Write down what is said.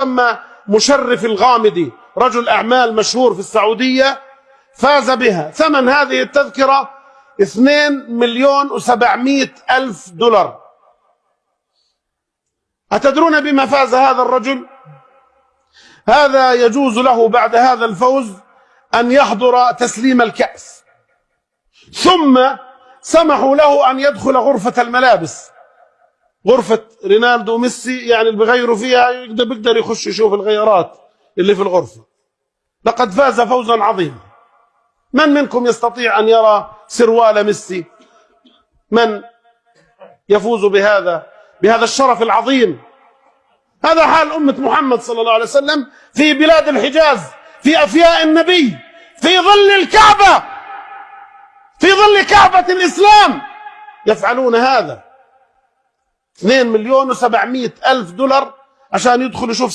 يسمى مشرف الغامدي رجل أعمال مشهور في السعودية فاز بها. ثمن هذه التذكرة 2 مليون وسبعمائة ألف دولار. أتدرون بما فاز هذا الرجل؟ هذا يجوز له بعد هذا الفوز أن يحضر تسليم الكأس. ثم سمحوا له أن يدخل غرفة الملابس. غرفة رينالدو وميسي يعني اللي بغيروا فيها يقدر بيقدر يخش يشوف الغيارات اللي في الغرفة. لقد فاز فوزا عظيما. من منكم يستطيع أن يرى سروال ميسي؟ من يفوز بهذا بهذا الشرف العظيم؟ هذا حال أمة محمد صلى الله عليه وسلم في بلاد الحجاز في أفياء النبي في ظل الكعبة في ظل كعبة الإسلام. يفعلون هذا. 2 مليون و700 ألف دولار عشان يدخل يشوف